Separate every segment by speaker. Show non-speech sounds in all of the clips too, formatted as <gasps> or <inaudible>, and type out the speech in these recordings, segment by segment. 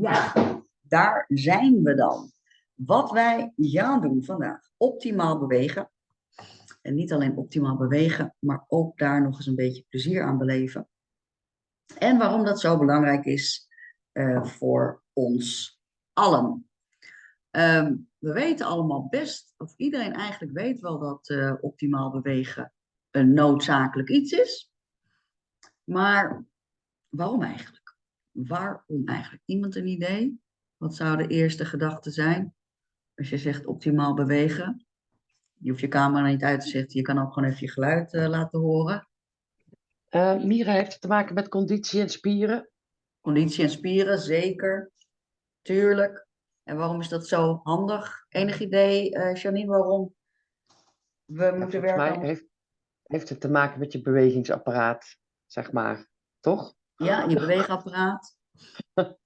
Speaker 1: Ja, daar zijn we dan. Wat wij gaan doen vandaag. Optimaal bewegen. En niet alleen optimaal bewegen, maar ook daar nog eens een beetje plezier aan beleven. En waarom dat zo belangrijk is uh, voor ons allen. Um, we weten allemaal best, of iedereen eigenlijk weet wel dat uh, optimaal bewegen een noodzakelijk iets is. Maar waarom eigenlijk? Waarom eigenlijk? Iemand een idee? Wat zou de eerste gedachte zijn? Als je zegt optimaal bewegen. Je hoeft je camera niet uit te zetten. Je kan ook gewoon even je geluid uh, laten horen.
Speaker 2: Uh, Mira heeft het te maken met conditie en spieren.
Speaker 1: Conditie en spieren, zeker. Tuurlijk. En waarom is dat zo handig? Enig idee, uh, Janine, waarom we
Speaker 2: ja,
Speaker 1: moeten werken?
Speaker 2: Mij heeft, heeft het te maken met je bewegingsapparaat, zeg maar. Toch?
Speaker 1: Ja, <laughs> je beweegapparaat. <laughs>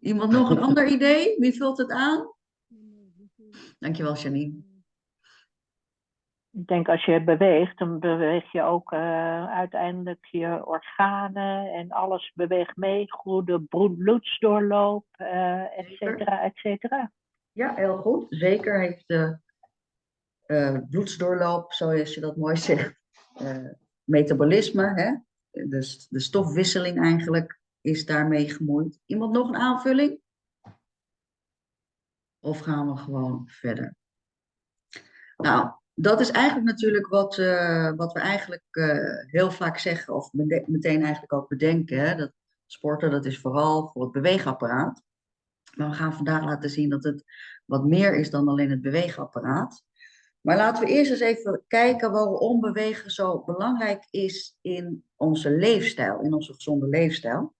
Speaker 1: Iemand nog een ander idee? Wie vult het aan? Dankjewel, Janine.
Speaker 3: Ik denk als je beweegt, dan beweeg je ook uh, uiteindelijk je organen en alles beweegt mee. Goede bloedsdoorloop, uh, et cetera, et cetera.
Speaker 1: Ja, heel goed. Zeker heeft de uh, bloedsdoorloop, zoals je dat mooi zegt, metabolisme, hè? Dus de stofwisseling eigenlijk is daarmee gemoeid. Iemand nog een aanvulling? Of gaan we gewoon verder? Nou, dat is eigenlijk natuurlijk wat, uh, wat we eigenlijk uh, heel vaak zeggen, of meteen eigenlijk ook bedenken. Hè? Dat sporten, dat is vooral voor het beweegapparaat. Maar we gaan vandaag laten zien dat het wat meer is dan alleen het beweegapparaat. Maar laten we eerst eens even kijken waarom bewegen zo belangrijk is in onze leefstijl, in onze gezonde leefstijl.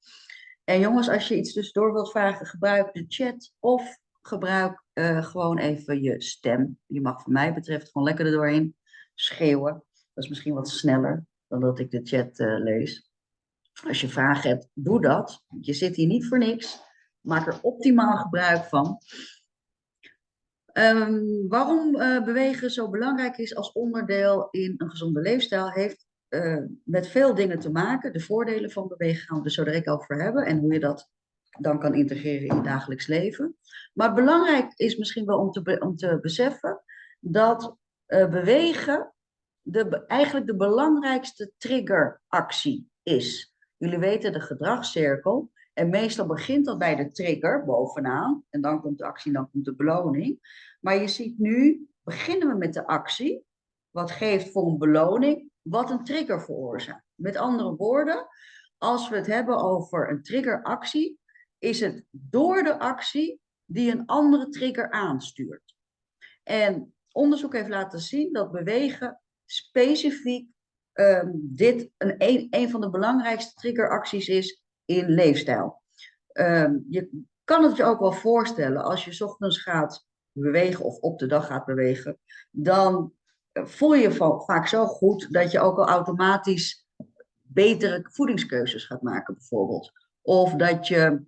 Speaker 1: En jongens, als je iets tussendoor wilt vragen, gebruik de chat of gebruik uh, gewoon even je stem. Je mag van mij betreft gewoon lekker er doorheen schreeuwen. Dat is misschien wat sneller dan dat ik de chat uh, lees. Als je vragen hebt, doe dat. Je zit hier niet voor niks. Maak er optimaal gebruik van. Um, waarom uh, bewegen zo belangrijk is als onderdeel in een gezonde leefstijl, heeft met veel dingen te maken. De voordelen van bewegen gaan we er zo direct over hebben. En hoe je dat dan kan integreren in het dagelijks leven. Maar belangrijk is misschien wel om te, om te beseffen dat uh, bewegen de, eigenlijk de belangrijkste triggeractie is. Jullie weten de gedragscirkel. En meestal begint dat bij de trigger bovenaan. En dan komt de actie en dan komt de beloning. Maar je ziet nu, beginnen we met de actie. Wat geeft voor een beloning, wat een trigger veroorzaakt. Met andere woorden, als we het hebben over een triggeractie, is het door de actie die een andere trigger aanstuurt. En onderzoek heeft laten zien dat bewegen specifiek um, dit een, een, van de belangrijkste triggeracties is in leefstijl. Um, je kan het je ook wel voorstellen als je ochtends gaat bewegen of op de dag gaat bewegen, dan voel je je vaak zo goed dat je ook al automatisch betere voedingskeuzes gaat maken bijvoorbeeld. Of dat je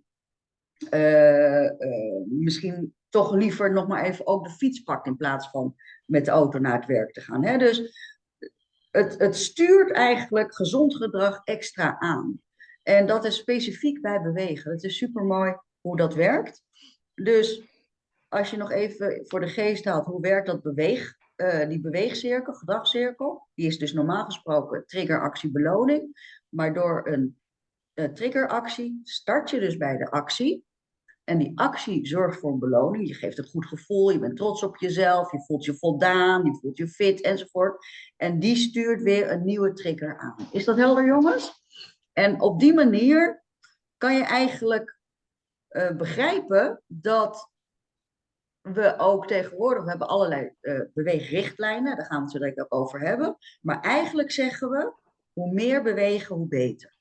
Speaker 1: uh, uh, misschien toch liever nog maar even ook de fiets pakt in plaats van met de auto naar het werk te gaan. Hè? Dus het, het stuurt eigenlijk gezond gedrag extra aan. En dat is specifiek bij bewegen. Het is super mooi hoe dat werkt. Dus als je nog even voor de geest haalt, hoe werkt dat beweeg, uh, die beweegcirkel, gedragscirkel? Die is dus normaal gesproken triggeractie beloning. Maar door een uh, triggeractie start je dus bij de actie. En die actie zorgt voor een beloning. Je geeft een goed gevoel, je bent trots op jezelf, je voelt je voldaan, je voelt je fit enzovoort. En die stuurt weer een nieuwe trigger aan. Is dat helder, jongens? En op die manier kan je eigenlijk uh, begrijpen dat we ook tegenwoordig, hebben allerlei uh, beweegrichtlijnen, daar gaan we het zo direct ook over hebben. Maar eigenlijk zeggen we, hoe meer bewegen, hoe beter.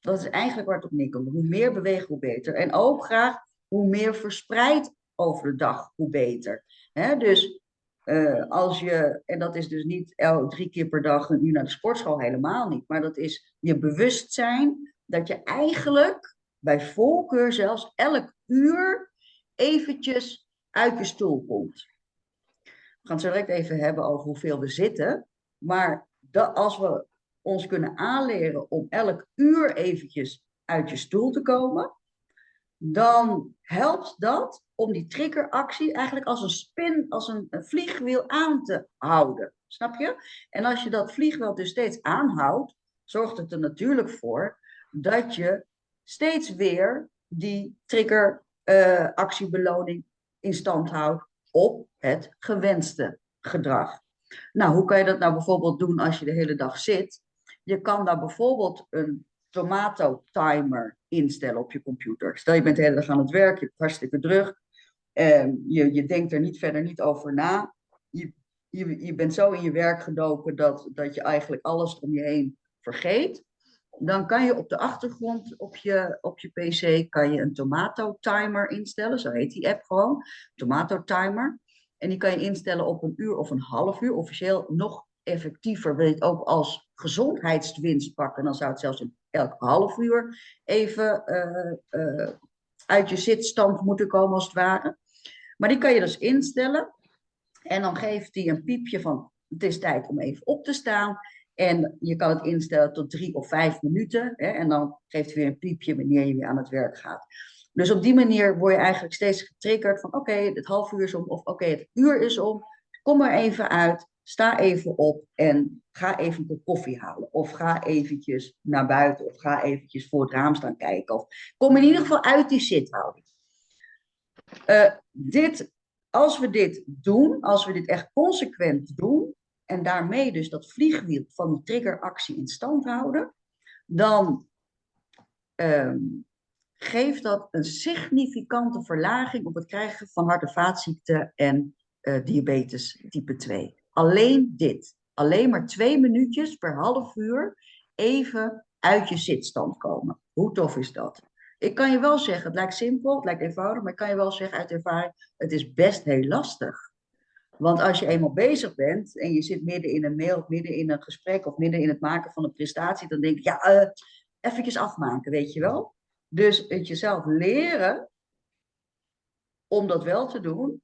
Speaker 1: Dat is eigenlijk waar het op neerkomt. Hoe meer bewegen, hoe beter. En ook graag hoe meer verspreid over de dag, hoe beter. Dus uh, als je, en dat is dus niet el, drie keer per dag uur naar de sportschool, helemaal niet. Maar dat is je bewustzijn dat je eigenlijk bij voorkeur zelfs elk uur eventjes uit je stoel komt. We gaan het zo direct even hebben over hoeveel we zitten. Maar dat, als we ons kunnen aanleren om elk uur eventjes uit je stoel te komen, dan helpt dat om die triggeractie eigenlijk als een spin, als een, vliegwiel aan te houden. Snap je? En als je dat vliegwiel dus steeds aanhoudt, zorgt het er natuurlijk voor dat je steeds weer die triggeractiebeloning in stand houdt op het gewenste gedrag. Nou, hoe kan je dat nou bijvoorbeeld doen als je de hele dag zit? Je kan daar bijvoorbeeld een tomato timer instellen op je computer. Stel je bent de hele dag aan het werk, je hebt hartstikke druk. Ehm, je, je denkt er niet verder niet over na. Je, je, je bent zo in je werk gedoken dat, dat je eigenlijk alles om je heen vergeet. Dan kan je op de achtergrond op je, op je PC kan je een tomato timer instellen. Zo heet die app gewoon. Tomato timer. En die kan je instellen op een uur of een half uur. Officieel nog effectiever wil je het ook als gezondheidswinst pakken. Dan zou het zelfs in elk half uur even uh, uh, uit je zitstand moeten komen als het ware. Maar die kan je dus instellen. En dan geeft hij een piepje van het is tijd om even op te staan. En je kan het instellen tot drie of vijf minuten. Hè, en dan geeft hij weer een piepje wanneer je weer aan het werk gaat. Dus op die manier word je eigenlijk steeds getriggerd van oké, het half uur is om of oké, het uur is om. Kom er even uit, sta even op en ga even een koffie halen. Of ga eventjes naar buiten of ga eventjes voor het raam staan kijken. Of kom in ieder geval uit die zithouding. Uh, dit, als we dit doen, als we dit echt consequent doen, en daarmee dus dat vliegwiel van die triggeractie in stand houden, dan um, geeft dat een significante verlaging op het krijgen van hart- en vaatziekten en uh, diabetes type 2. Alleen dit. Alleen maar twee minuutjes per half uur even uit je zitstand komen. Hoe tof is dat? Ik kan je wel zeggen, het lijkt simpel, het lijkt eenvoudig, maar ik kan je wel zeggen uit ervaring, het is best heel lastig. Want als je eenmaal bezig bent en je zit midden in een mail, of midden in een gesprek of midden in het maken van een prestatie, dan denk ik, ja, uh, eventjes afmaken, weet je wel. Dus het jezelf leren om dat wel te doen,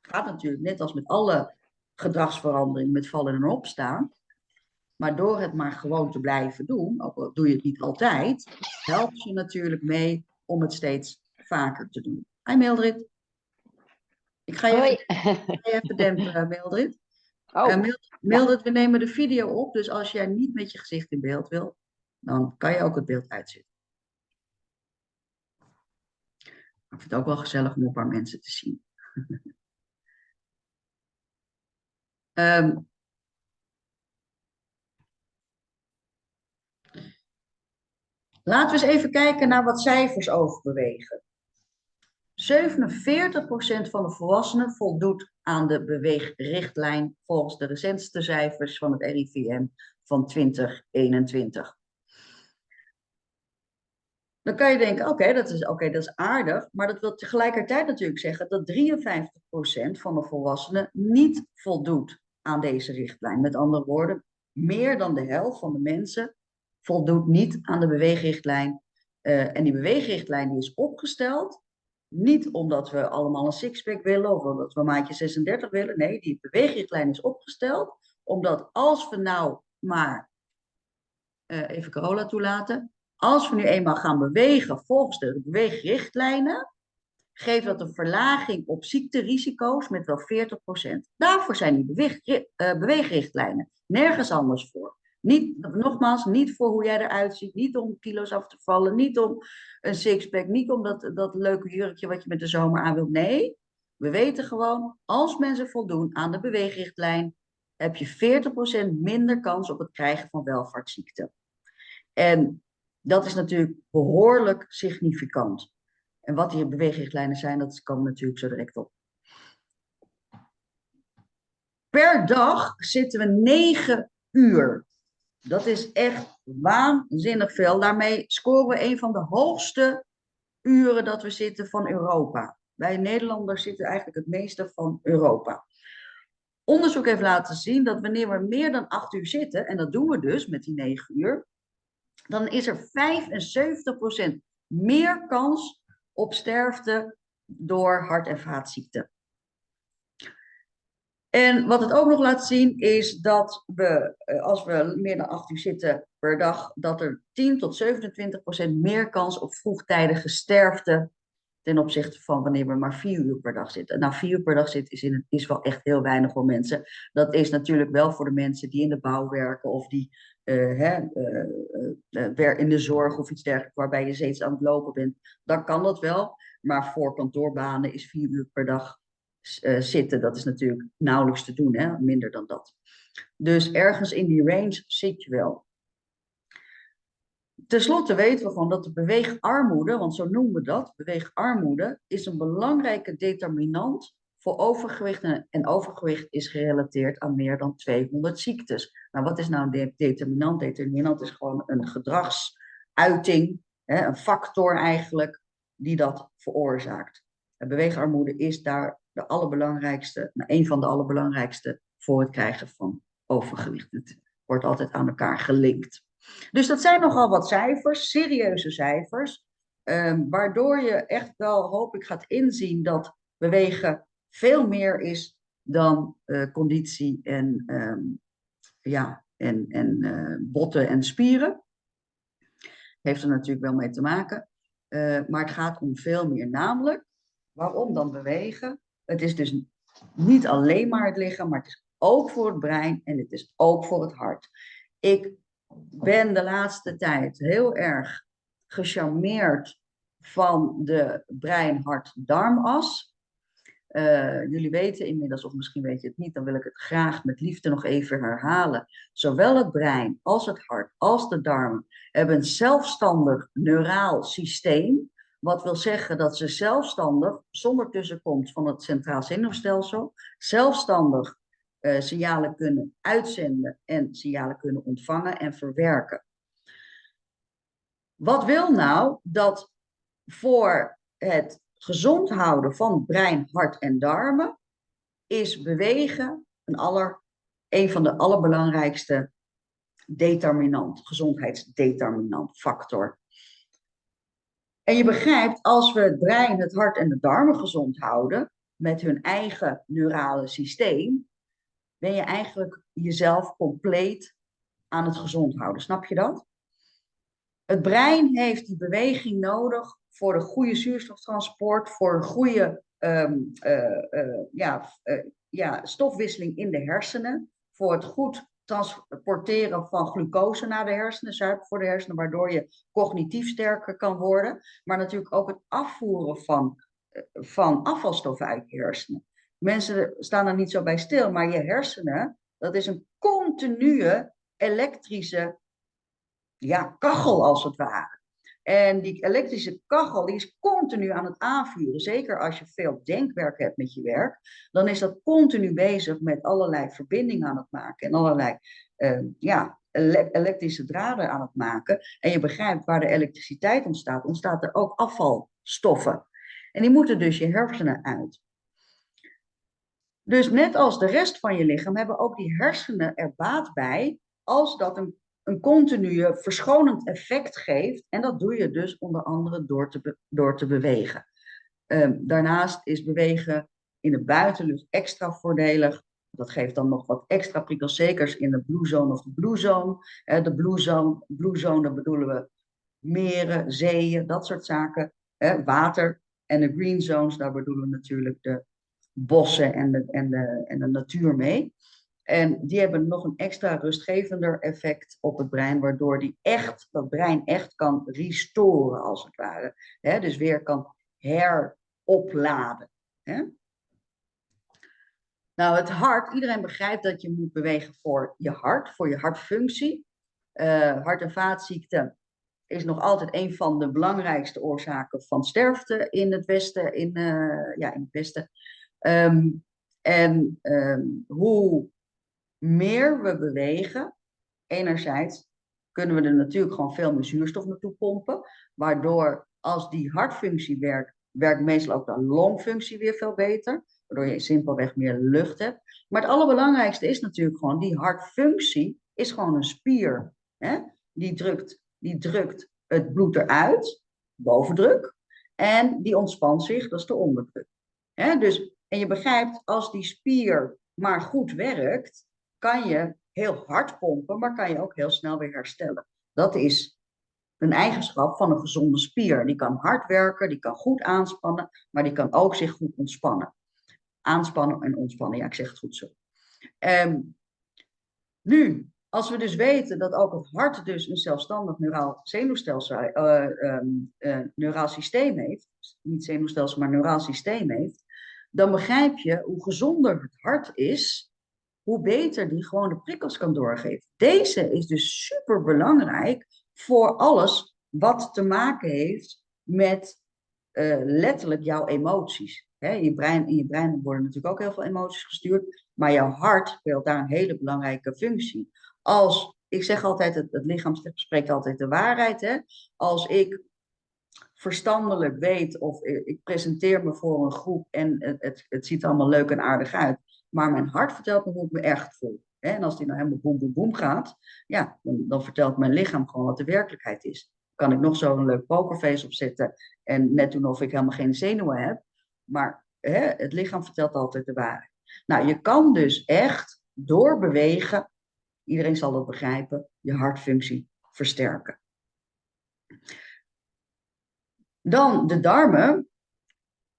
Speaker 1: gaat natuurlijk net als met alle gedragsverandering, met vallen en opstaan. Maar door het maar gewoon te blijven doen, ook al doe je het niet altijd, helpt je natuurlijk mee om het steeds vaker te doen. Hi Mildred. Ik ga je even, ga je even dempen, Mildred. <laughs>
Speaker 2: Oh,
Speaker 1: Uh, Mildred, Mildred, we nemen de video op, dus als jij niet met je gezicht in beeld wil, dan kan je ook het beeld uitzetten. Ik vind het ook wel gezellig om een paar mensen te zien. um, <laughs> laten we eens even kijken naar wat cijfers over bewegen. 47% van de volwassenen voldoet aan de beweegrichtlijn volgens de recentste cijfers van het RIVM van 2021. Dan kan je denken, oké, dat, is, okay, dat is aardig, maar dat wil tegelijkertijd natuurlijk zeggen dat 53% van de volwassenen niet voldoet aan deze richtlijn. Met andere woorden, meer dan de helft van de mensen voldoet niet aan de beweegrichtlijn. Uh, en die beweegrichtlijn die is opgesteld niet omdat we allemaal een sixpack willen of omdat we maatje 36 willen. Nee, die beweegrichtlijn is opgesteld omdat als we nou maar, uh, even Carola toelaten, als we nu eenmaal gaan bewegen volgens de beweegrichtlijnen, geeft dat een verlaging op ziekterisico's met wel 40%. Daarvoor zijn die beweeg, beweegrichtlijnen, nergens anders voor. Niet, nogmaals, niet voor hoe jij eruit ziet, niet om kilo's af te vallen, niet om een sixpack, niet om dat, leuke jurkje wat je met de zomer aan wilt. Nee, we weten gewoon, als mensen voldoen aan de beweegrichtlijn, heb je 40% minder kans op het krijgen van welvaartsziekten. En dat is natuurlijk behoorlijk significant. En wat die beweegrichtlijnen zijn, dat we natuurlijk zo direct op. Per dag zitten we 9 uur dat is echt waanzinnig veel. Daarmee scoren we een van de hoogste uren dat we zitten van Europa. Wij Nederlanders zitten eigenlijk het meeste van Europa. Onderzoek heeft laten zien dat wanneer we meer dan acht uur zitten, en dat doen we dus met die negen uur, dan is er 75% meer kans op sterfte door hart- en vaatziekten. En wat het ook nog laat zien is dat we, als we meer dan 8 uur zitten per dag, dat er 10 tot 27 procent meer kans op vroegtijdige sterfte ten opzichte van wanneer we maar vier uur per dag zitten. Nou, vier uur per dag zitten is, in is wel echt heel weinig voor mensen. Dat is natuurlijk wel voor de mensen die in de bouw werken of die uh, hè, uh, in de zorg of iets dergelijks, waarbij je steeds aan het lopen bent. Dan kan dat wel, maar voor kantoorbanen is vier uur per dag zitten, dat is natuurlijk nauwelijks te doen, hè? minder dan dat. Dus ergens in die range zit je wel. Ten slotte weten we gewoon dat de beweegarmoede, want zo noemen we dat, beweegarmoede, is een belangrijke determinant voor overgewicht. En overgewicht is gerelateerd aan meer dan 200 ziektes. Nou, wat is nou een determinant? Determinant is gewoon een gedragsuiting, een factor eigenlijk, die dat veroorzaakt. Beweegarmoede is daar de allerbelangrijkste, nou, een van de allerbelangrijkste voor het krijgen van overgewicht. Het wordt altijd aan elkaar gelinkt. Dus dat zijn nogal wat cijfers, serieuze cijfers, um, waardoor je echt wel, hoop ik, gaat inzien dat bewegen veel meer is dan uh, conditie en, um, ja, en, en uh, botten en spieren. Heeft er natuurlijk wel mee te maken. Uh, maar het gaat om veel meer. Namelijk, waarom dan bewegen? Het is dus niet alleen maar het lichaam, maar het is ook voor het brein en het is ook voor het hart. Ik ben de laatste tijd heel erg gecharmeerd van de brein-hart-darmas. Uh, jullie weten inmiddels, of misschien weet je het niet, dan wil ik het graag met liefde nog even herhalen. Zowel het brein als het hart als de darmen hebben een zelfstandig neuraal systeem. Wat wil zeggen dat ze zelfstandig, zonder tussenkomst van het centraal zenuwstelsel, zelfstandig uh, signalen kunnen uitzenden en signalen kunnen ontvangen en verwerken. Wat wil nou dat voor het gezond houden van brein, hart en darmen is bewegen een, aller, een van de allerbelangrijkste determinant, gezondheidsdeterminant factor. En je begrijpt, als we het brein, het hart en de darmen gezond houden, met hun eigen neurale systeem, ben je eigenlijk jezelf compleet aan het gezond houden. Snap je dat? Het brein heeft die beweging nodig voor de goede zuurstoftransport, voor een goede um, uh, uh, ja, uh, ja, stofwisseling in de hersenen, voor het goed transporteren van glucose naar de hersenen, suiker voor de hersenen, waardoor je cognitief sterker kan worden, maar natuurlijk ook het afvoeren van, van afvalstoffen uit je hersenen. Mensen staan er niet zo bij stil, maar je hersenen, dat is een continue elektrische ja, kachel als het ware. En die elektrische kachel die is continu aan het aanvuren. Zeker als je veel denkwerk hebt met je werk. Dan is dat continu bezig met allerlei verbindingen aan het maken. En allerlei uh, ja, elektrische draden aan het maken. En je begrijpt waar de elektriciteit ontstaat. Ontstaat er ook afvalstoffen. En die moeten dus je hersenen uit. Dus net als de rest van je lichaam hebben ook die hersenen er baat bij als dat een, een continue verschonend effect geeft. En dat doe je dus onder andere door te, door te bewegen. Um, daarnaast is bewegen in de buitenlucht extra voordelig. Dat geeft dan nog wat extra prikkels, zeker in de blue zone of de blue zone. De blue zone, zone, daar bedoelen we meren, zeeën, dat soort zaken. Water. En de green zones, daar bedoelen we natuurlijk de bossen en de, en, de, en de natuur mee. En die hebben nog een extra rustgevender effect op het brein, waardoor die echt, dat brein echt kan restoren, als het ware. He, dus weer kan heropladen. He. Nou, het hart, iedereen begrijpt dat je moet bewegen voor je hart, voor je hartfunctie. Uh, hart- en vaatziekten is nog altijd een van de belangrijkste oorzaken van sterfte in het Westen. In, uh, ja, in het Westen. Um, en um, hoe meer we bewegen, enerzijds kunnen we er natuurlijk gewoon veel meer zuurstof naartoe pompen, waardoor als die hartfunctie werkt, werkt meestal ook de longfunctie weer veel beter, waardoor je simpelweg meer lucht hebt. Maar het allerbelangrijkste is natuurlijk gewoon, die hartfunctie is gewoon een spier. Hè? Die, drukt, die drukt het bloed eruit, bovendruk, en die ontspant zich, dat is de onderdruk. Hè? Dus en je begrijpt, als die spier maar goed werkt, kan je heel hard pompen, maar kan je ook heel snel weer herstellen. Dat is een eigenschap van een gezonde spier. Die kan hard werken, die kan goed aanspannen, maar die kan ook zich goed ontspannen. Aanspannen en ontspannen, ja, ik zeg het goed zo. Ehm, nu, als we dus weten dat ook het hart dus een zelfstandig neuraal zenuwstelsel, uh, um, uh, neuraal systeem heeft, niet zenuwstelsel, maar neuraal systeem heeft, dan begrijp je hoe gezonder het hart is, hoe beter die gewoon de prikkels kan doorgeven. Deze is dus super belangrijk voor alles wat te maken heeft met uh, letterlijk jouw emoties. Je brein, in je brein worden natuurlijk ook heel veel emoties gestuurd, maar jouw hart speelt daar een hele belangrijke functie. Als, ik zeg altijd, het, het lichaam spreekt altijd de waarheid. Hè? Als ik verstandelijk weet of ik presenteer me voor een groep en het, het, het ziet er allemaal leuk en aardig uit, maar mijn hart vertelt me hoe ik me echt voel. En als die nou helemaal boem, boem, boem gaat, ja, dan, dan vertelt mijn lichaam gewoon wat de werkelijkheid is. Kan ik nog zo'n leuk pokerface opzetten en net doen of ik helemaal geen zenuwen heb. Maar hè, het lichaam vertelt altijd de waarheid. Nou, je kan dus echt door bewegen, iedereen zal dat begrijpen, je hartfunctie versterken. Dan de darmen.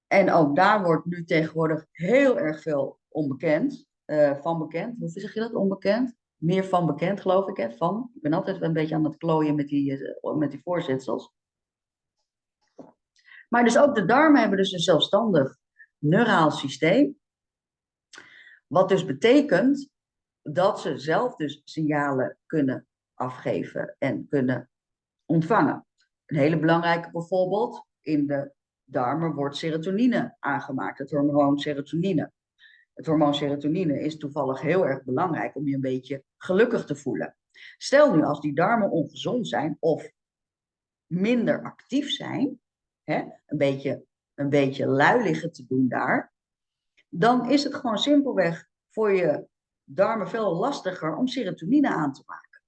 Speaker 1: En ook daar wordt nu tegenwoordig heel erg veel onbekend, uh, van bekend. Hoe zeg je dat, onbekend? Meer van bekend, geloof ik, hè? Van. Ik ben altijd een beetje aan het klooien met die, uh, met die voorzetsels. Maar dus ook de darmen hebben dus een zelfstandig neuraal systeem. Wat dus betekent dat ze zelf dus signalen kunnen afgeven en kunnen ontvangen. Een hele belangrijke bijvoorbeeld, in de darmen wordt serotonine aangemaakt, het hormoon serotonine. Het hormoon serotonine is toevallig heel erg belangrijk om je een beetje gelukkig te voelen. Stel nu als die darmen ongezond zijn of minder actief zijn, hè, een, beetje, een beetje lui liggen te doen daar, dan is het gewoon simpelweg voor je darmen veel lastiger om serotonine aan te maken.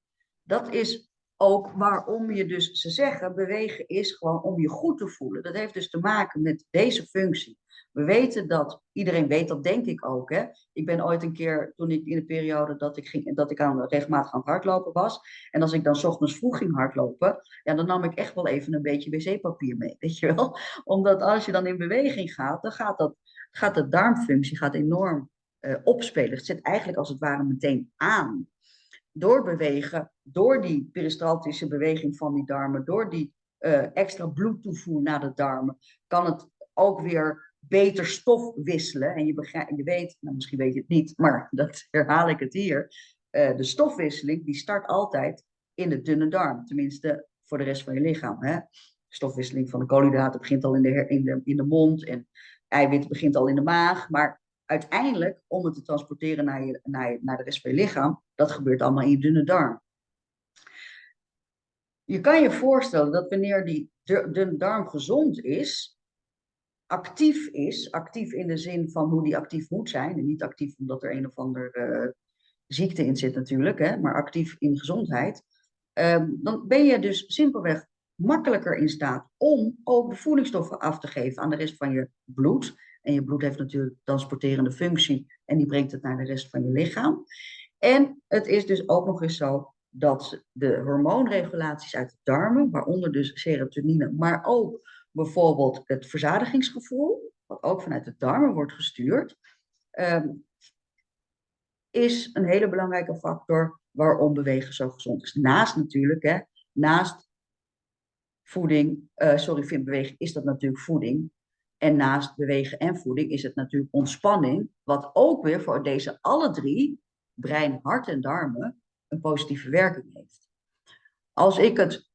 Speaker 1: Dat is ook waarom je dus, ze zeggen, bewegen is gewoon om je goed te voelen. Dat heeft dus te maken met deze functie. We weten dat, iedereen weet dat denk ik ook. Hè? Ik ben ooit een keer, toen ik in de periode dat ik, ging, dat ik aan, regelmatig aan het hardlopen was. En als ik dan ochtends vroeg ging hardlopen, ja, dan nam ik echt wel even een beetje wc-papier mee. <laughs> Weet je wel? Omdat als je dan in beweging gaat, dan gaat, dat, gaat de darmfunctie gaat enorm uh, opspelen. Het zit eigenlijk als het ware meteen aan. Door bewegen, door die peristaltische beweging van die darmen, door die uh, extra bloedtoevoer naar de darmen, kan het ook weer beter stof wisselen. En je, je weet, nou misschien weet je het niet, maar <laughs> dat herhaal ik het hier. Uh, de stofwisseling die start altijd in de dunne darm. Tenminste, voor de rest van je lichaam. Hè? Stofwisseling van de koolhydraten begint al in de, in, de, in de mond. En eiwit begint al in de maag. Maar uiteindelijk, om het te transporteren naar, je, naar, naar de rest van je lichaam, dat gebeurt allemaal in je dunne darm. Je kan je voorstellen dat wanneer die dunne darm gezond is, actief is, actief in de zin van hoe die actief moet zijn, en niet actief omdat er een of andere uh, ziekte in zit natuurlijk, hè, maar actief in gezondheid, um, dan ben je dus simpelweg makkelijker in staat om ook de voedingsstoffen af te geven aan de rest van je bloed. En je bloed heeft natuurlijk transporterende functie en die brengt het naar de rest van je lichaam. En het is dus ook nog eens zo dat de hormoonregulaties uit de darmen, waaronder dus serotonine, maar ook bijvoorbeeld het verzadigingsgevoel, wat ook vanuit de darmen wordt gestuurd, um, is een hele belangrijke factor waarom bewegen zo gezond is. Naast natuurlijk, hè, naast voeding, uh, sorry, vind bewegen is dat natuurlijk voeding. En naast bewegen en voeding is het natuurlijk ontspanning, wat ook weer voor deze alle drie, brein, hart en darmen, een positieve werking heeft. Als ik het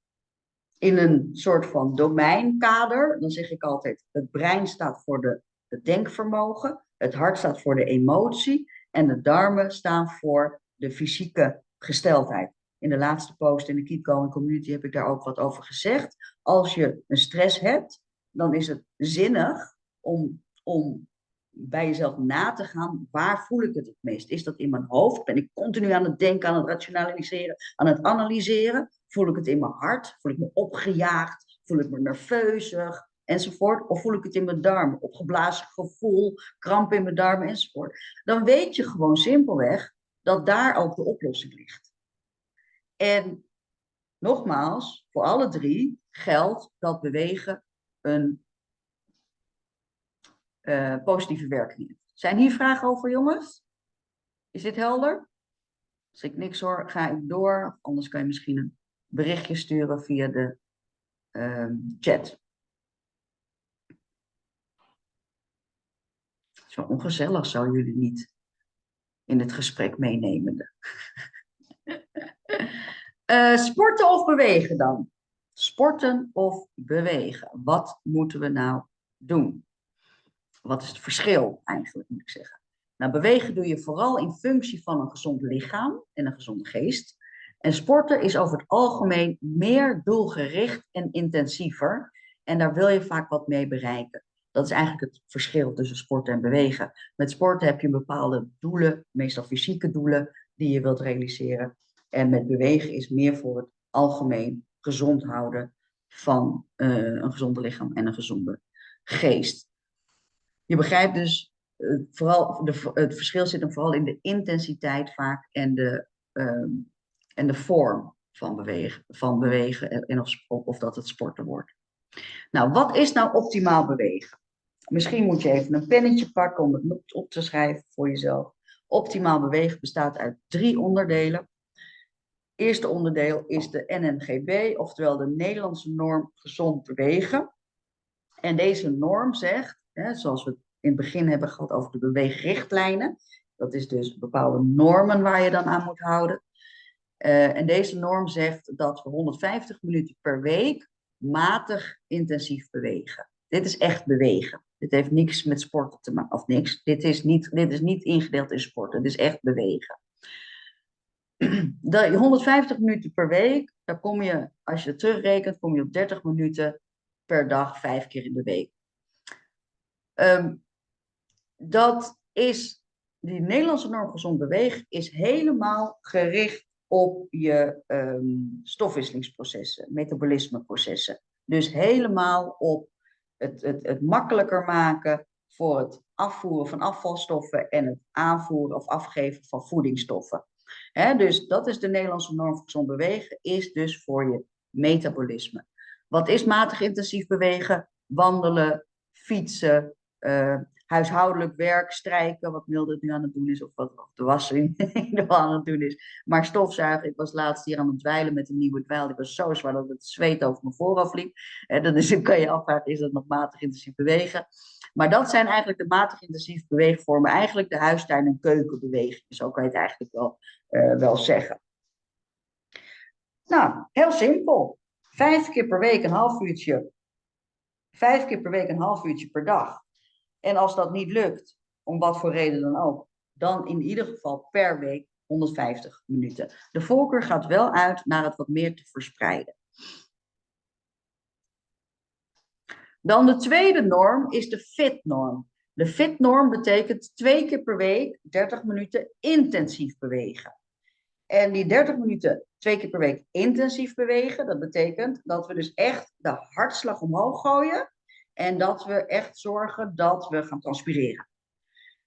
Speaker 1: in een soort van domeinkader, dan zeg ik altijd, het brein staat voor de, het denkvermogen, het hart staat voor de emotie en de darmen staan voor de fysieke gesteldheid. In de laatste post in de Keep Going Community heb ik daar ook wat over gezegd. Als je een stress hebt, dan is het zinnig om, om bij jezelf na te gaan, waar voel ik het het meest? Is dat in mijn hoofd? Ben ik continu aan het denken, aan het rationaliseren, aan het analyseren? Voel ik het in mijn hart? Voel ik me opgejaagd? Voel ik me nerveusig? Enzovoort. Of voel ik het in mijn darmen? Opgeblazen gevoel, kramp in mijn darmen enzovoort. Dan weet je gewoon simpelweg dat daar ook de oplossing ligt. En nogmaals, voor alle drie geldt dat bewegen een eh, positieve werking heeft. Zijn hier vragen over, jongens? Is dit helder? Als ik niks hoor, ga ik door. Anders kan je misschien een berichtje sturen via de ehm, chat. Zo ongezellig zou jullie niet in het gesprek meenemen. <laughs> Eh, sporten of bewegen dan? Sporten of bewegen? Wat moeten we nou doen? Wat is het verschil eigenlijk, moet ik zeggen? Nou, bewegen doe je vooral in functie van een gezond lichaam en een gezonde geest. En sporten is over het algemeen meer doelgericht en intensiever. En daar wil je vaak wat mee bereiken. Dat is eigenlijk het verschil tussen sporten en bewegen. Met sporten heb je bepaalde doelen, meestal fysieke doelen, die je wilt realiseren. En met bewegen is meer voor het algemeen gezond houden van uh, een gezonde lichaam en een gezonde geest. Je begrijpt dus, uh, vooral de, het verschil zit hem vooral in de intensiteit vaak en de, uh, en de vorm van bewegen, van bewegen en of, of dat het sporten wordt. Nou, wat is nou optimaal bewegen? Misschien moet je even een pennetje pakken om het op te schrijven voor jezelf. Optimaal bewegen bestaat uit drie onderdelen. Eerste onderdeel is de NNGB, oftewel de Nederlandse norm gezond bewegen. En deze norm zegt, zoals we in het begin hebben gehad over de beweegrichtlijnen, dat is dus bepaalde normen waar je dan aan moet houden. Uh, en deze norm zegt dat we 150 minuten per week matig intensief bewegen. Dit is echt bewegen. Dit heeft niks met sporten te maken, of niks. Dit is, niet, dit is niet ingedeeld in sporten, dit is echt bewegen. De 150 minuten per week, daar kom je, als je het terugrekent, kom je op 30 minuten per dag, vijf keer in de week. Um, dat is, die Nederlandse norm gezond bewegen is helemaal gericht op je um, stofwisselingsprocessen, metabolismeprocessen. Dus helemaal op het, het, het makkelijker maken voor het afvoeren van afvalstoffen en het aanvoeren of afgeven van voedingsstoffen. He, dus dat is de Nederlandse norm voor gezond bewegen, is dus voor je metabolisme. Wat is matig intensief bewegen? Wandelen, fietsen, uh, huishoudelijk werk, strijken, wat Mildred nu aan het doen is, of wat of de wassen <laughs> aan het doen is. Maar stofzuigen, ik was laatst hier aan het dweilen met een nieuwe dweil, die was zo zwaar dat het zweet over mijn voorhoofd liep. En dan, is, kan je afvragen, is dat nog matig intensief bewegen? Maar dat zijn eigenlijk de matig intensief beweegvormen, eigenlijk de huistuin- en keukenbewegingen, zo kan je het eigenlijk wel, uh, wel zeggen. Nou, heel simpel. Vijf keer per week een half uurtje. Vijf keer per week een half uurtje per dag. En als dat niet lukt, om wat voor reden dan ook, dan in ieder geval per week 150 minuten. De voorkeur gaat wel uit naar het wat meer te verspreiden. Dan de tweede norm is de FIT-norm. De FIT-norm betekent twee keer per week 30 minuten intensief bewegen. En die 30 minuten twee keer per week intensief bewegen, dat betekent dat we dus echt de hartslag omhoog gooien en dat we echt zorgen dat we gaan transpireren.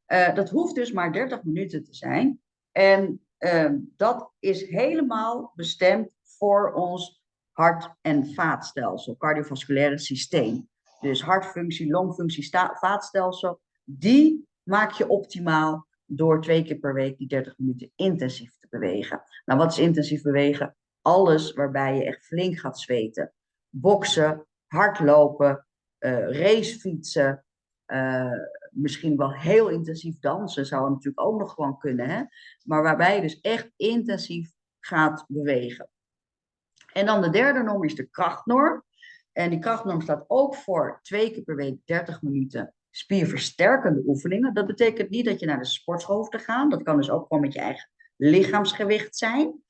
Speaker 1: Uh, dat hoeft dus maar 30 minuten te zijn. En uh, dat is helemaal bestemd voor ons hart- en vaatstelsel, cardiovasculaire systeem. Dus hartfunctie, longfunctie, vaatstelsel, die maak je optimaal door twee keer per week die 30 minuten intensief te bewegen. Nou, wat is intensief bewegen? Alles waarbij je echt flink gaat zweten. Boksen, hardlopen, racefietsen, uh, misschien wel heel intensief dansen zou natuurlijk ook nog gewoon kunnen. Hè? Maar waarbij je dus echt intensief gaat bewegen. En dan de derde norm is de krachtnorm. En die krachtnorm staat ook voor twee keer per week 30 minuten spierversterkende oefeningen. Dat betekent niet dat je naar de sportschool hoeft te gaan. Dat kan dus ook gewoon met je eigen lichaamsgewicht zijn.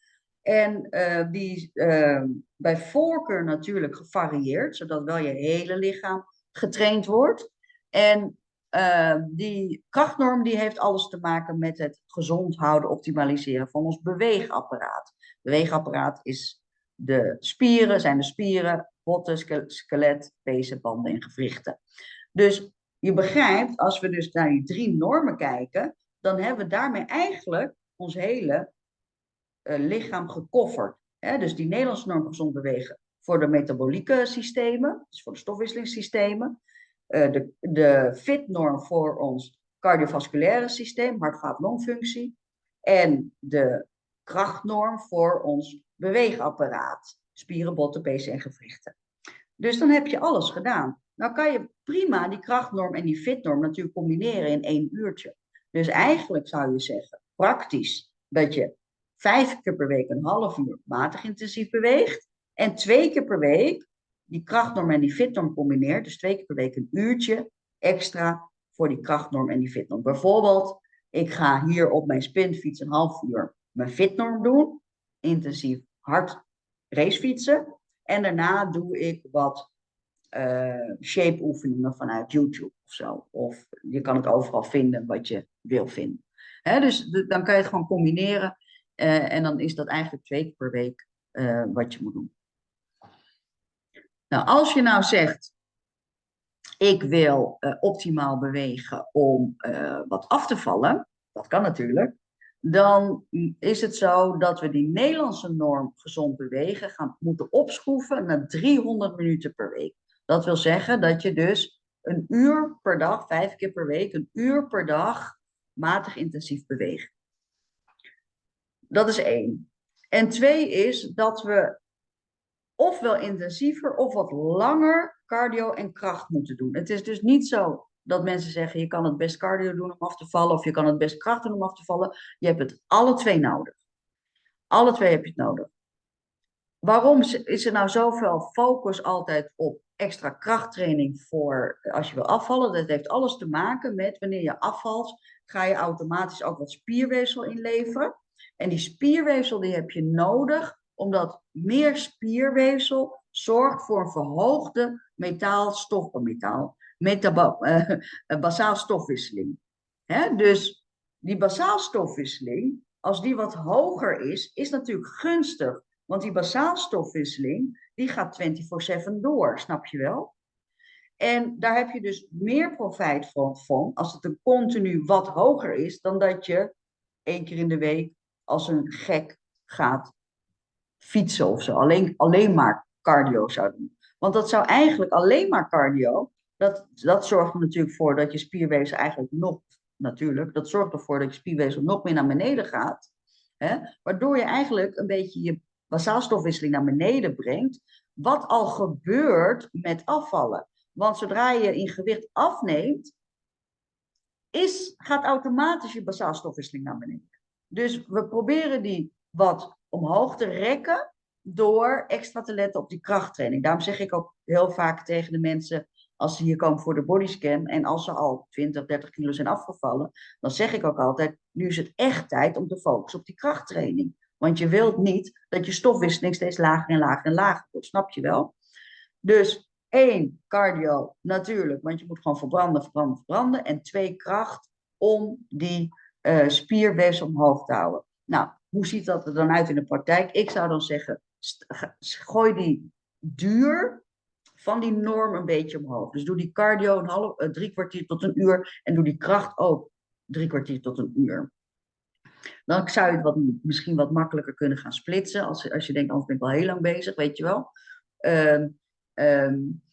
Speaker 1: En uh, die uh, bij voorkeur natuurlijk gevarieerd, zodat wel je hele lichaam getraind wordt. En uh, die krachtnorm die heeft alles te maken met het gezond houden, optimaliseren van ons beweegapparaat. Beweegapparaat is de spieren, zijn de spieren, botten, skelet, pezen, banden en gewrichten. Dus je begrijpt, als we dus naar die drie normen kijken, dan hebben we daarmee eigenlijk ons hele lichaam gekofferd. Hè, dus die Nederlandse norm gezond bewegen voor de metabolieke systemen, dus voor de stofwisselingssystemen. Eh, de, de FIT-norm voor ons cardiovasculaire systeem, hart-vaat-longfunctie. En de krachtnorm voor ons beweegapparaat, spieren, botten, pezen en gewrichten. Dus dan heb je alles gedaan. Nou kan je prima die krachtnorm en die fitnorm natuurlijk combineren in één uurtje. Dus eigenlijk zou je zeggen, praktisch, dat je vijf keer per week een half uur matig intensief beweegt. En twee keer per week die krachtnorm en die fitnorm combineert. Dus twee keer per week een uurtje extra voor die krachtnorm en die fitnorm. Bijvoorbeeld, ik ga hier op mijn spinfiets een half uur mijn fitnorm doen. Intensief hard racefietsen. En daarna doe ik wat uh, shape oefeningen vanuit YouTube of zo. Of je kan het overal vinden wat je wil vinden. Hè, dus dan kan je het gewoon combineren. Uh, en dan is dat eigenlijk twee keer per week uh, wat je moet doen. Nou, als je nou zegt, ik wil optimaal bewegen om wat af te vallen, dat kan natuurlijk, dan is het zo dat we die Nederlandse norm gezond bewegen gaan moeten opschroeven naar 300 minuten per week. Dat wil zeggen dat je dus een uur per dag, vijf keer per week, een uur per dag matig intensief beweegt. Dat is één. En twee is dat we ofwel intensiever of wat langer cardio en kracht moeten doen. Het is dus niet zo dat mensen zeggen, je kan het best cardio doen om af te vallen, of je kan het best kracht doen om af te vallen. Je hebt het alle twee nodig. Alle twee heb je het nodig. Waarom is er nou zoveel focus altijd op extra krachttraining voor als je wil afvallen? Dat heeft alles te maken met wanneer je afvalt, ga je automatisch ook wat spierweefsel inleveren. En die spierweefsel die heb je nodig, omdat meer spierweefsel zorgt voor een verhoogde metaalstof, metaal, metabo, uh, basaal stofwisseling. Hè? Dus die basaal stofwisseling, als die wat hoger is, is natuurlijk gunstig. Want die basaal stofwisseling, die gaat 24-7 door, snap je wel? En daar heb je dus meer profijt van, van als het een continu wat hoger is, dan dat je één keer in de week als een gek gaat fietsen of zo. Alleen, alleen maar cardio zou doen. Want dat zou eigenlijk alleen maar cardio, dat, dat zorgt er natuurlijk voor dat je spierweefsel eigenlijk nog, natuurlijk, dat zorgt ervoor dat je spierweefsel nog meer naar beneden gaat. Hè? Waardoor je eigenlijk een beetje je basaalstofwisseling naar beneden brengt. Wat al gebeurt met afvallen. Want zodra je in gewicht afneemt, is, gaat automatisch je basaalstofwisseling naar beneden. Dus we proberen die wat omhoog te rekken door extra te letten op die krachttraining. Daarom zeg ik ook heel vaak tegen de mensen, als ze hier komen voor de bodyscan en als ze al 20, 30 kilo zijn afgevallen, dan zeg ik ook altijd, nu is het echt tijd om te focussen op die krachttraining. Want je wilt niet dat je stofwisseling steeds lager en lager en lager wordt, snap je wel? Dus één, cardio, natuurlijk, want je moet gewoon verbranden, verbranden, verbranden. En twee, kracht om die uh, spierweefsel omhoog te houden. Nou, hoe ziet dat er dan uit in de praktijk? Ik zou dan zeggen, gooi die duur van die norm een beetje omhoog. Dus doe die cardio een half, uh, drie kwartier tot een uur en doe die kracht ook drie kwartier tot een uur. Dan zou je het wat, misschien wat makkelijker kunnen gaan splitsen. Als, als je denkt, anders ben ik wel heel lang bezig, weet je wel. Um, um,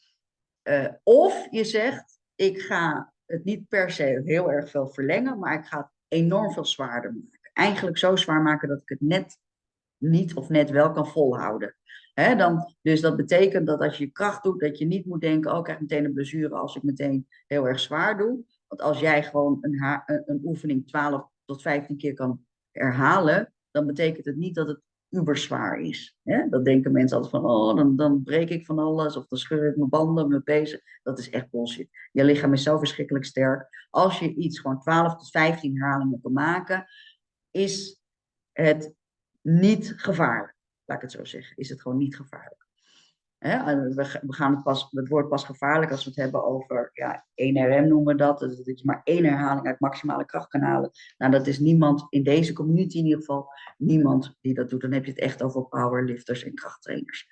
Speaker 1: uh, of je zegt, ik ga het niet per se heel erg veel verlengen, maar ik ga het enorm veel zwaarder maken. Eigenlijk zo zwaar maken dat ik het net niet of net wel kan volhouden. Dan, dus dat betekent dat als je kracht doet, dat je niet moet denken, oh ik krijg meteen een blessure als ik meteen heel erg zwaar doe. Want als jij gewoon een, een oefening 12 tot 15 keer kan herhalen, dan betekent het niet dat het uberzwaar is. Hè? Dat denken mensen altijd van, oh, dan, dan breek ik van alles, of dan scheur ik mijn banden, mijn pezen. Dat is echt bullshit. Je lichaam is zo verschrikkelijk sterk. Als je iets gewoon 12 tot 15 herhalingen kan maken, is het niet gevaarlijk. Laat ik het zo zeggen. Is het gewoon niet gevaarlijk. We gaan het, pas, het woord pas gevaarlijk als we het hebben over ja, 1RM noemen we dat. Dat je maar één herhaling uit maximale krachtkanalen. Nou, dat is niemand in deze community in ieder geval, niemand die dat doet. Dan heb je het echt over powerlifters en krachttrainers.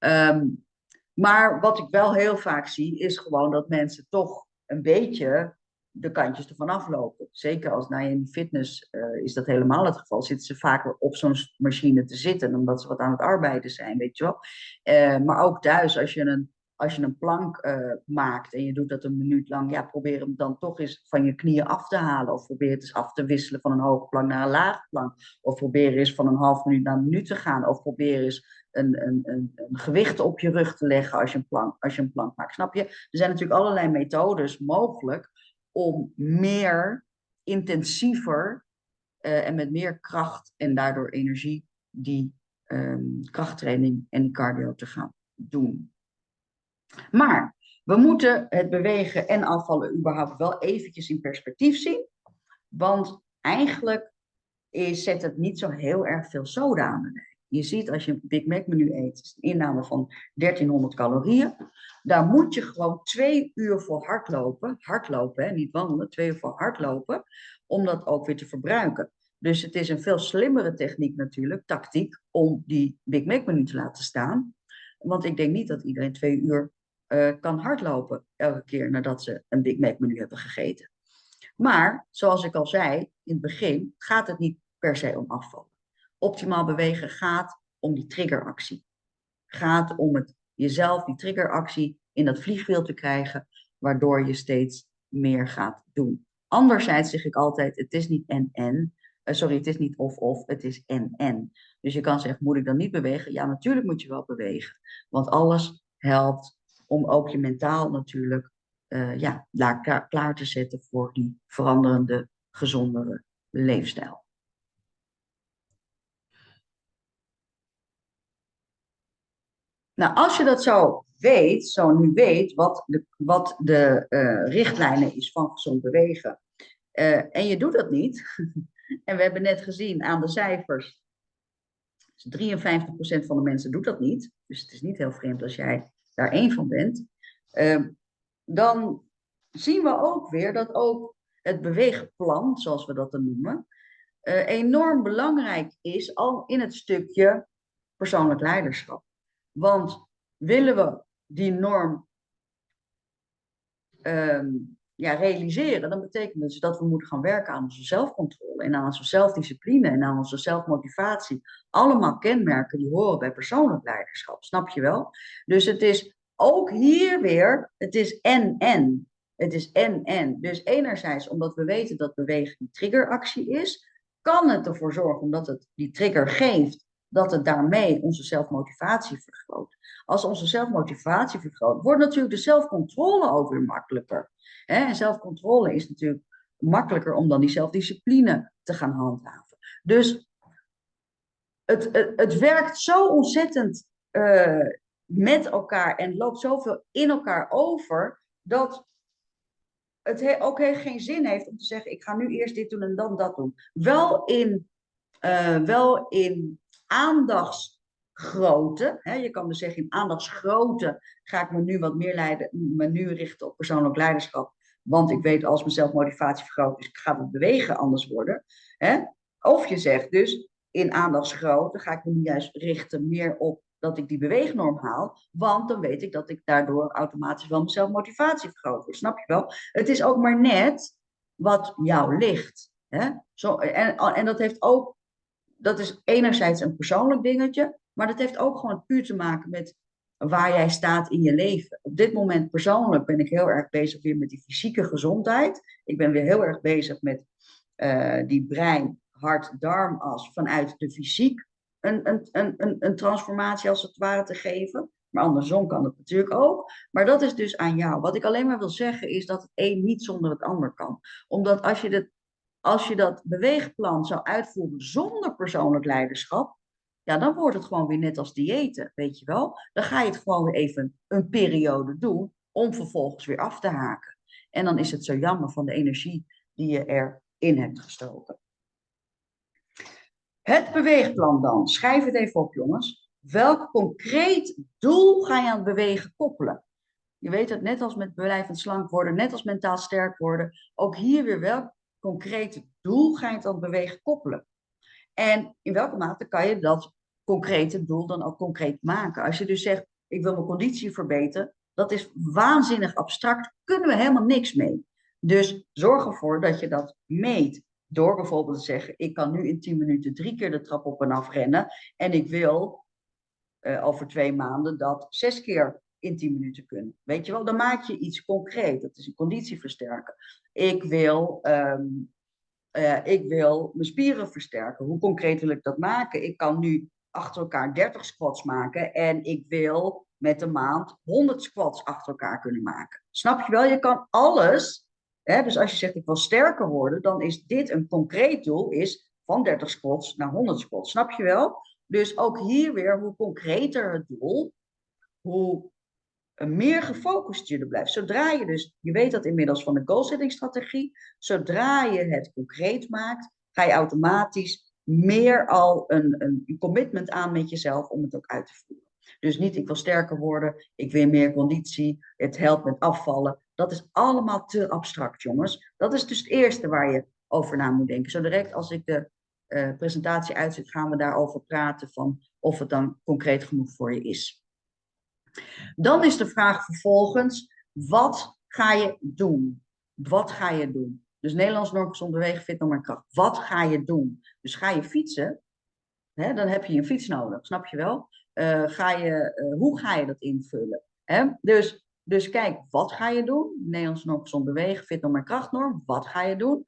Speaker 1: Um, maar wat ik wel heel vaak zie, is gewoon dat mensen toch een beetje de kantjes ervan aflopen. Zeker als na in fitness uh, is dat helemaal het geval. Zitten ze vaker op zo'n machine te zitten, omdat ze wat aan het arbeiden zijn, weet je wel. Uh, maar ook thuis, als je een, als je een plank uh, maakt en je doet dat een minuut lang, ja, probeer hem dan toch eens van je knieën af te halen. Of probeer het eens af te wisselen van een hoge plank naar een lage plank. Of probeer eens van een half minuut naar een minuut te gaan. Of probeer eens een, een, een, een, gewicht op je rug te leggen als je, een plank, als je een plank maakt. Snap je? Er zijn natuurlijk allerlei methodes mogelijk om meer, intensiever uh, en met meer kracht en daardoor energie die um, krachttraining en die cardio te gaan doen. Maar we moeten het bewegen en afvallen überhaupt wel eventjes in perspectief zien. Want eigenlijk is, zet het niet zo heel erg veel soda aan de dijk. Je ziet als je een Big Mac menu eet, is een inname van 1300 calorieën. Daar moet je gewoon twee uur voor hardlopen. Hardlopen, hè, niet wandelen, twee uur voor hardlopen. Om dat ook weer te verbruiken. Dus het is een veel slimmere techniek natuurlijk, tactiek, om die Big Mac menu te laten staan. Want ik denk niet dat iedereen twee uur uh, kan hardlopen elke keer nadat ze een Big Mac menu hebben gegeten. Maar, zoals ik al zei in het begin, gaat het niet per se om afval. Optimaal bewegen gaat om die triggeractie. Gaat om het jezelf, die triggeractie, in dat vliegwiel te krijgen, waardoor je steeds meer gaat doen. Anderzijds zeg ik altijd, het is niet en-en. Uh, sorry, het is niet of-of, het is en-en. Dus je kan zeggen, moet ik dan niet bewegen? Ja, natuurlijk moet je wel bewegen. Want alles helpt om ook je mentaal natuurlijk uh, ja, klaar te zetten voor die veranderende, gezondere leefstijl. Nou, als je dat zo weet, zo nu weet, wat de, wat de uh, richtlijnen is van gezond bewegen, uh, en je doet dat niet, <laughs> en we hebben net gezien aan de cijfers, 53% van de mensen doet dat niet, dus het is niet heel vreemd als jij daar één van bent, uh, dan zien we ook weer dat ook het beweegplan, zoals we dat dan noemen, uh, enorm belangrijk is al in het stukje persoonlijk leiderschap. Want willen we die norm um, ja, realiseren, dan betekent dus dat we moeten gaan werken aan onze zelfcontrole en aan onze zelfdiscipline en aan onze zelfmotivatie. Allemaal kenmerken die horen bij persoonlijk leiderschap, snap je wel? Dus het is ook hier weer, het is en-en. Het is en-en. Dus enerzijds, omdat we weten dat bewegen een triggeractie is, kan het ervoor zorgen, omdat het die trigger geeft, dat het daarmee onze zelfmotivatie vergroot. Als onze zelfmotivatie vergroot, wordt natuurlijk de zelfcontrole ook weer makkelijker. En zelfcontrole is natuurlijk makkelijker om dan die zelfdiscipline te gaan handhaven. Dus het, het, het werkt zo ontzettend uh, met elkaar en loopt zoveel in elkaar over, dat het he ook heel geen zin heeft om te zeggen, ik ga nu eerst dit doen en dan dat doen. Wel in, uh, wel in aandachtsgrootte. Hè? Je kan dus zeggen, in aandachtsgrootte ga ik me nu wat meer leiden, me nu richten op persoonlijk leiderschap. Want ik weet als mijn zelfmotivatie vergroot is, gaat het bewegen anders worden. Hè? Of je zegt dus, in aandachtsgrootte ga ik me nu juist richten meer op dat ik die beweegnorm haal. Want dan weet ik dat ik daardoor automatisch wel mijn zelfmotivatie vergroot wordt. Snap je wel? Het is ook maar net wat jou ligt. Hè? Zo, en, en dat heeft ook dat is enerzijds een persoonlijk dingetje, maar dat heeft ook gewoon puur te maken met waar jij staat in je leven. Op dit moment persoonlijk ben ik heel erg bezig weer met die fysieke gezondheid. Ik ben weer heel erg bezig met uh, die brein, hart, darmas vanuit de fysiek een, een, een, een transformatie als het ware te geven. Maar andersom kan het natuurlijk ook. Maar dat is dus aan jou. Wat ik alleen maar wil zeggen is dat het een niet zonder het ander kan. Omdat als je het als je dat beweegplan zou uitvoeren zonder persoonlijk leiderschap, ja, dan wordt het gewoon weer net als diëten, weet je wel. Dan ga je het gewoon even een periode doen om vervolgens weer af te haken. En dan is het zo jammer van de energie die je erin hebt gestoken. Het beweegplan dan. Schrijf het even op, jongens. Welk concreet doel ga je aan het bewegen koppelen? Je weet het, net als met blijvend slank worden, net als mentaal sterk worden, ook hier weer welk concrete doel ga je dan bewegen koppelen? En in welke mate kan je dat concrete doel dan ook concreet maken? Als je dus zegt, ik wil mijn conditie verbeteren, dat is waanzinnig abstract, kunnen we helemaal niks mee. Dus zorg ervoor dat je dat meet. Door bijvoorbeeld te zeggen, ik kan nu in 10 minuten drie keer de trap op en af rennen. En ik wil eh, over twee maanden dat zes keer in 10 minuten kunnen. Weet je wel, dan maak je iets concreet. Dat is een conditie versterken. Ik wil, ehm, eh, ik wil mijn spieren versterken. Hoe concreet wil ik dat maken? Ik kan nu achter elkaar 30 squats maken en ik wil met een maand 100 squats achter elkaar kunnen maken. Snap je wel? Je kan alles. Hè? Dus als je zegt ik wil sterker worden, dan is dit een concreet doel, is van 30 squats naar 100 squats. Snap je wel? Dus ook hier weer, hoe concreter het doel, hoe meer gefocust er blijft. Zodra je dus, je weet dat inmiddels van de goal-setting strategie, zodra je het concreet maakt, ga je automatisch meer al een, een commitment aan met jezelf om het ook uit te voeren. Dus niet ik wil sterker worden, ik wil meer conditie, het helpt met afvallen. Dat is allemaal te abstract, jongens. Dat is dus het eerste waar je over na moet denken. Zo direct als ik de uh, presentatie uitzet, gaan we daarover praten van of het dan concreet genoeg voor je is. Dan is de vraag vervolgens, wat ga je doen? Wat ga je doen? Dus Nederlands gezond bewegen, fit maar kracht. Wat ga je doen? Dus ga je fietsen, hè, dan heb je een fiets nodig, snap je wel? Uh, ga je, uh, hoe ga je dat invullen? Hè? Dus, dus kijk, wat ga je doen? Nederlands gezond bewegen, fit maar krachtnorm. Wat ga je doen?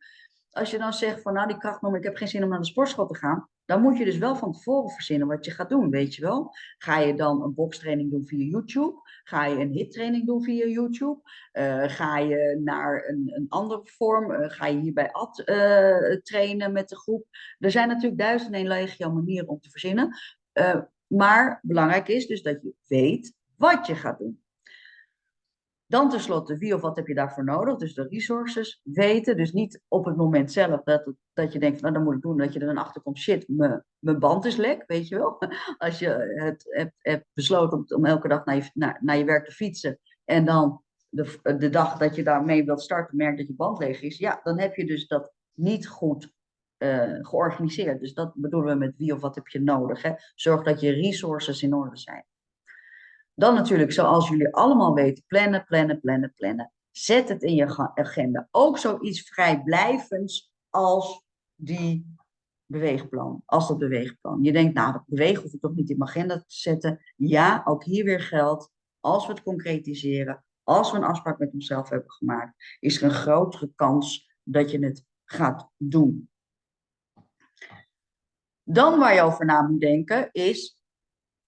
Speaker 1: Als je dan zegt van nou die krachtnorm, ik heb geen zin om naar de sportschool te gaan. Dan moet je dus wel van tevoren verzinnen wat je gaat doen, weet je wel. Ga je dan een bokstraining doen via YouTube? Ga je een hittraining doen via YouTube? Uh, ga je naar een, een andere vorm? Uh, ga je hier bij ad uh, trainen met de groep? Er zijn natuurlijk duizend en legio manieren om te verzinnen. maar belangrijk is dus dat je weet wat je gaat doen. Dan tenslotte, wie of wat heb je daarvoor nodig? Dus de resources weten. Dus niet op het moment zelf dat, dat je denkt, nou dan moet ik doen, dat je er dan achter komt, shit, mijn band is lek, weet je wel. <laughs> Als je het hebt, hebt besloten om, om, elke dag naar je, naar, naar je werk te fietsen en dan de, de dag dat je daarmee wilt starten, merkt dat je band leeg is, ja, dan heb je dus dat niet goed uh, georganiseerd. Dus dat bedoelen we met wie of wat heb je nodig. Hè? Zorg dat je resources in orde zijn. Dan natuurlijk, zoals jullie allemaal weten, plannen, plannen, plannen, plannen. Zet het in je agenda. Ook zoiets vrijblijvends als die beweegplan, als dat beweegplan. Je denkt, nou, dat bewegen hoef ik toch niet in mijn agenda te zetten. Ja, ook hier weer geldt, als we het concretiseren, als we een afspraak met onszelf hebben gemaakt, is er een grotere kans dat je het gaat doen. Dan waar je over na moet denken is,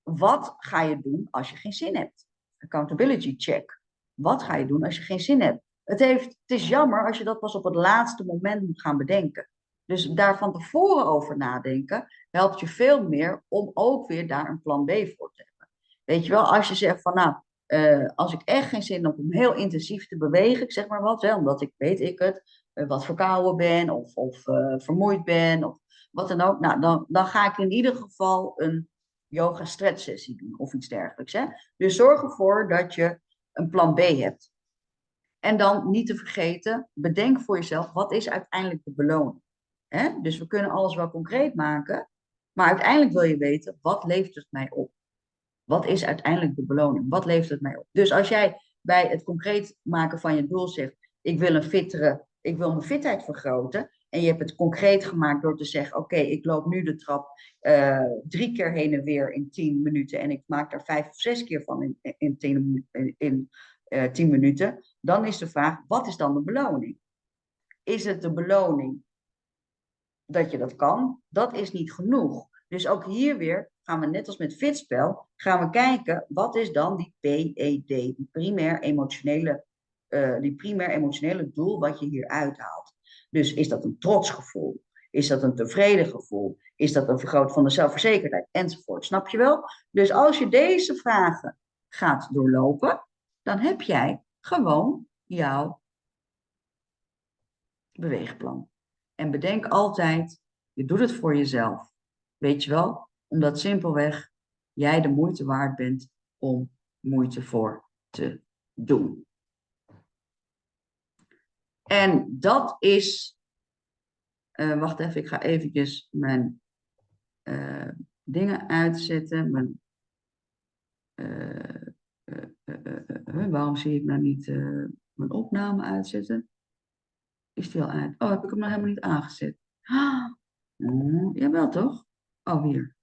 Speaker 1: wat ga je doen als je geen zin hebt? Accountability check. Wat ga je doen als je geen zin hebt? Het, heeft, het is jammer als je dat pas op het laatste moment moet gaan bedenken. Dus daar van tevoren over nadenken helpt je veel meer om ook weer daar een plan B voor te hebben. Weet je wel, als je zegt van nou, uh, als ik echt geen zin heb om heel intensief te bewegen, zeg maar wat, omdat ik weet ik het, uh, wat verkouden ben of, of uh, vermoeid ben of wat dan ook, nou, dan, dan ga ik in ieder geval een yoga stretch sessie doen of iets dergelijks. Hè? Dus zorg ervoor dat je een plan B hebt. En dan niet te vergeten, bedenk voor jezelf, wat is uiteindelijk de beloning? Hè? Dus we kunnen alles wel concreet maken, maar uiteindelijk wil je weten, wat levert het mij op? Wat is uiteindelijk de beloning? Wat levert het mij op? Dus als jij bij het concreet maken van je doel zegt, ik wil een fittere, ik wil mijn fitheid vergroten, en je hebt het concreet gemaakt door te zeggen: Oké, ik loop nu de trap uh, drie keer heen en weer in tien minuten. En ik maak daar vijf of zes keer van in, in, uh, tien minuten. Dan is de vraag: wat is dan de beloning? Is het de beloning dat je dat kan? Dat is niet genoeg. Dus ook hier weer gaan we net als met fitspel, gaan we kijken wat is dan die PED, die primair emotionele, uh, die primair emotionele doel wat je hier uithaalt. Dus is dat een trotsgevoel? Is dat een tevreden gevoel? Is dat een vergroot van de zelfverzekerdheid? Enzovoort. Snap je wel? Dus als je deze vragen gaat doorlopen, dan heb jij gewoon jouw beweegplan. En bedenk altijd, je doet het voor jezelf. Weet je wel? Omdat simpelweg jij de moeite waard bent om moeite voor te doen. En dat is, uh, wacht even, ik ga eventjes mijn uh, dingen uitzetten. Uh, waarom zie ik nou niet mijn opname uitzetten? Is die al uit? Oh, heb ik hem nog helemaal niet aangezet? Ah, <gasps> jawel toch? Oh, hier.